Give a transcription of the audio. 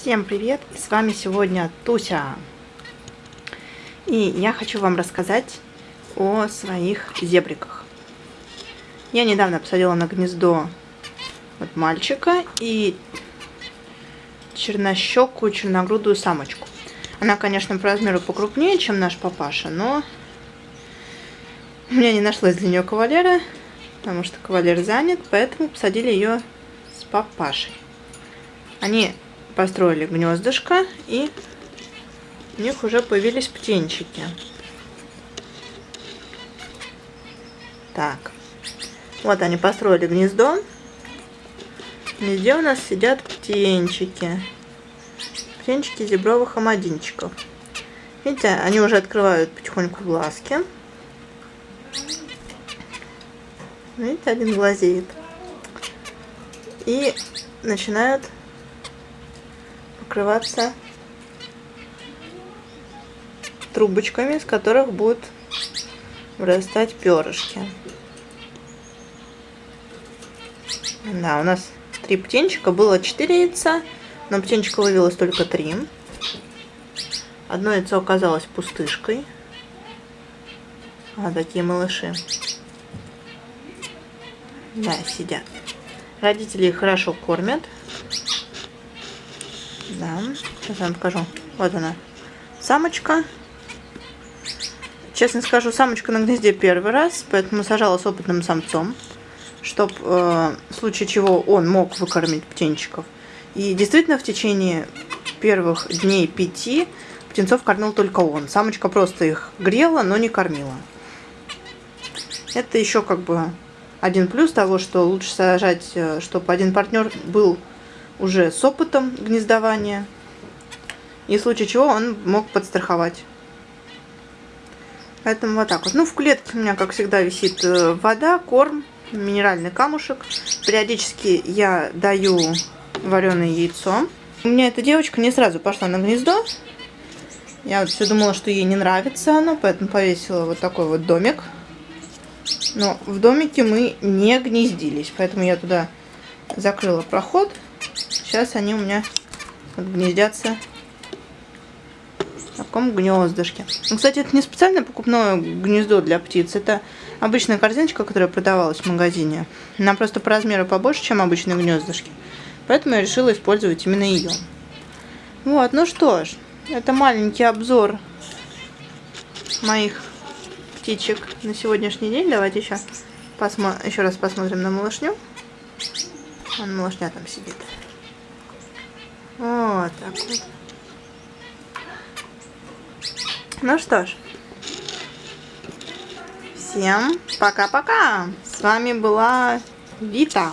Всем привет! С вами сегодня Туся. И я хочу вам рассказать о своих зебриках. Я недавно посадила на гнездо вот мальчика и чернощекую, черногрудую самочку. Она, конечно, по размеру покрупнее, чем наш папаша, но у меня не нашлось для нее кавалера, потому что кавалер занят, поэтому посадили ее с папашей. Они построили гнездышко, и у них уже появились птенчики. Так, вот они построили гнездо. В у нас сидят птенчики. Птенчики зебровых амадинчиков. Видите, они уже открывают потихоньку глазки. Видите, один глазеет. И начинают покрываться трубочками, с которых будут вырастать перышки. Да, у нас три птенчика, было четыре яйца, но птенчика вывелось только три. Одно яйцо оказалось пустышкой. А, такие малыши. Да, сидят. Родители их хорошо кормят. Да, сейчас я вам покажу. Вот она, самочка. Честно скажу, самочка на гнезде первый раз, поэтому сажала с опытным самцом, чтобы э, в случае чего он мог выкормить птенчиков. И действительно в течение первых дней пяти птенцов кормил только он. Самочка просто их грела, но не кормила. Это еще как бы один плюс того, что лучше сажать, э, чтобы один партнер был уже с опытом гнездования. И в случае чего он мог подстраховать. Поэтому вот так вот. Ну, в клетке у меня, как всегда, висит э, вода, корм, минеральный камушек. Периодически я даю вареное яйцо. У меня эта девочка не сразу пошла на гнездо. Я все думала, что ей не нравится оно, поэтому повесила вот такой вот домик. Но в домике мы не гнездились, поэтому я туда закрыла проход Сейчас они у меня гнездятся в таком гнездышке. Ну, кстати, это не специальное покупное гнездо для птиц. Это обычная корзиночка, которая продавалась в магазине. Она просто по размеру побольше, чем обычные гнездышки. Поэтому я решила использовать именно ее. Вот, ну что ж, это маленький обзор моих птичек на сегодняшний день. Давайте еще, посмо еще раз посмотрим на малышню. Вон малышня там сидит. Вот так вот. Ну что ж. Всем пока-пока. С вами была Вита.